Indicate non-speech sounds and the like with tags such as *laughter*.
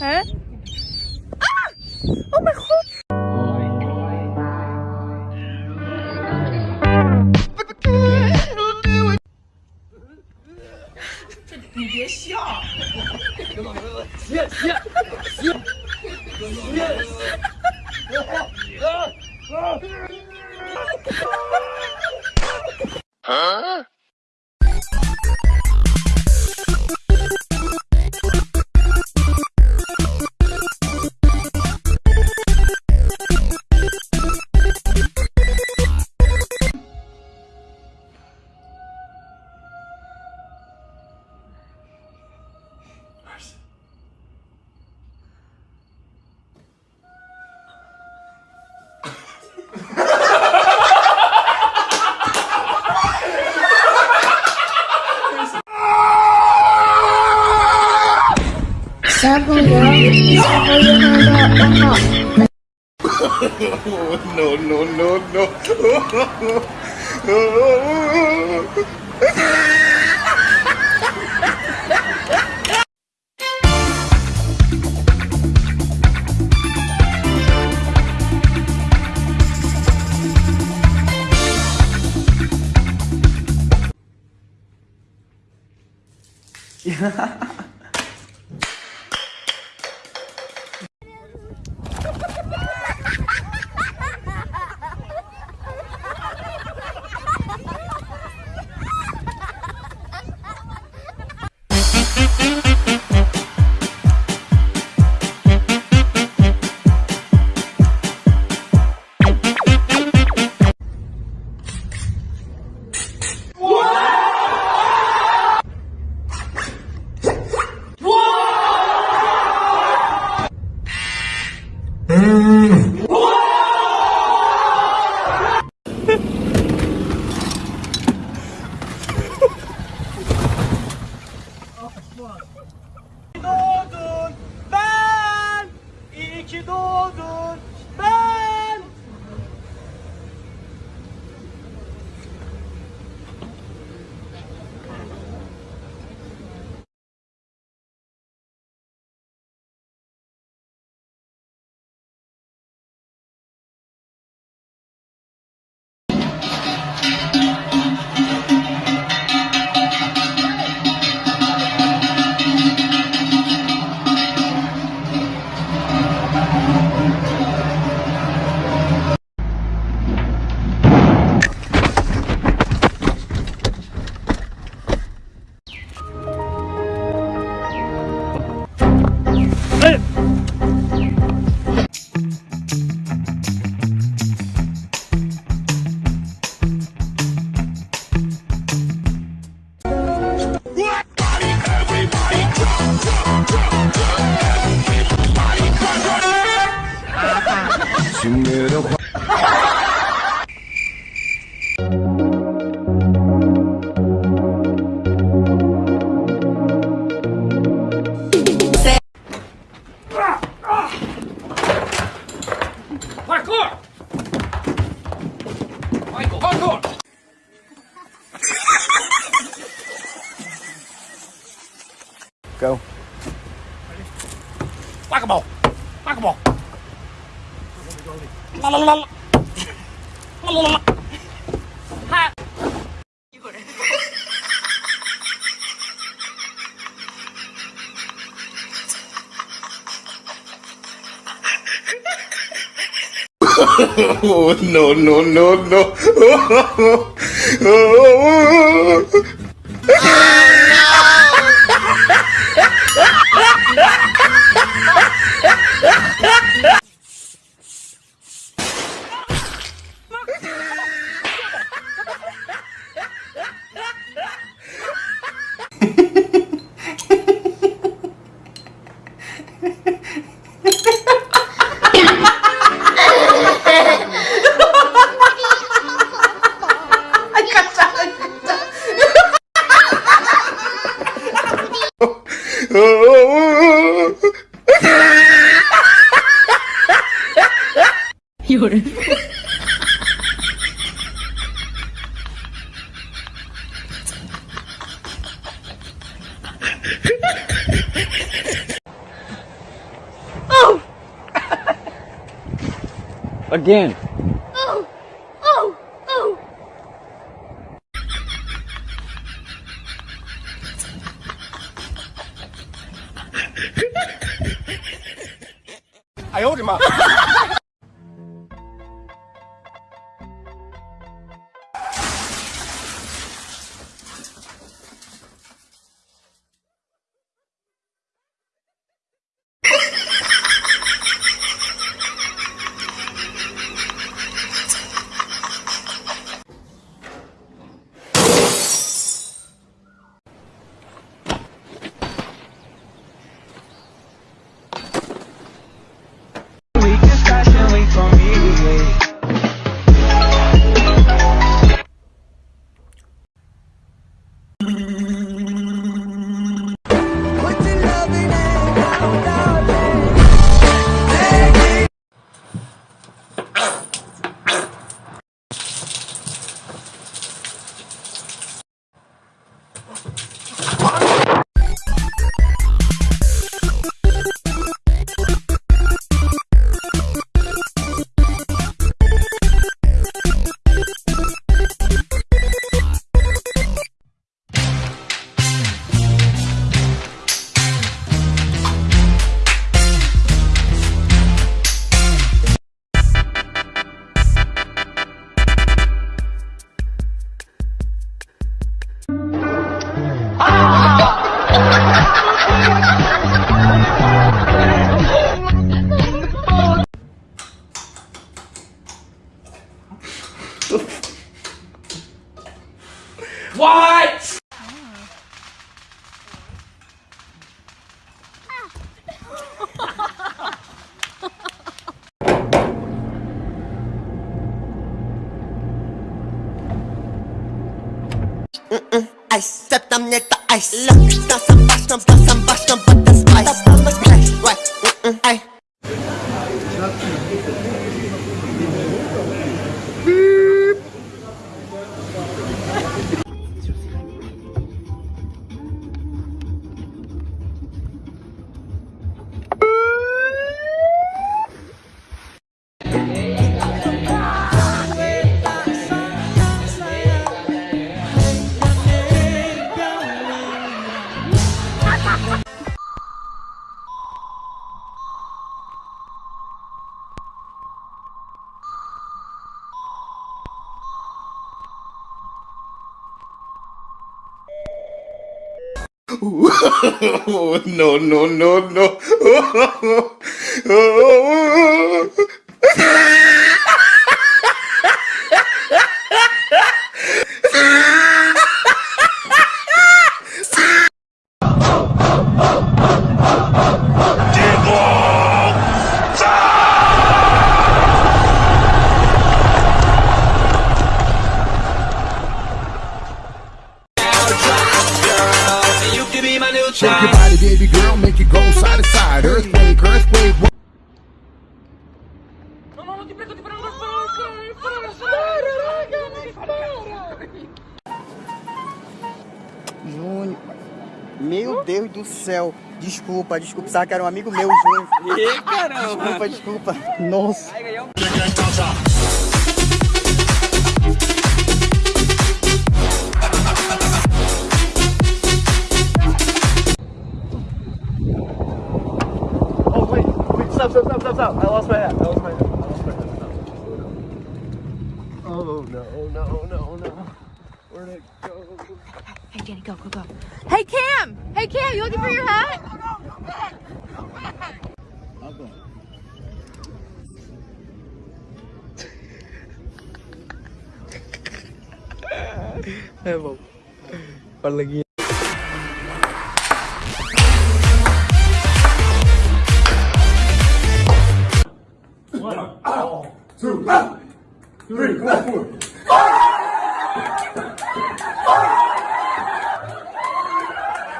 哎！哦 my！*laughs* 啊！Sao không được? Sao không được? Không được. no, no, no, no. Yeah. *laughs* Oh, no, no, no, no. *laughs* Again. Oh! Oh! Oh! I owed him up. *laughs* ice, step tam nie ta ice. Look, Oh, *laughs* no, no, no, no. Shake *laughs* go side to side. Earthquake, earthquake. Júnior Meu Deus do céu Desculpa, desculpa, sabe que era um amigo meu, Júnior Ih, caramba. Desculpa, desculpa Nossa stop, stop, stop, stop, stop. I lost my hat. I lost my hat. I lost my hat. Oh, no, no, no, no. Where'd it go? Hey, Danny, go, go, go. Hey, Cam! Hey, Cam, you looking for your hat? Three, four, four.